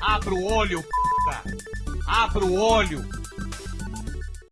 Abra o olho, p***. Abra o olho.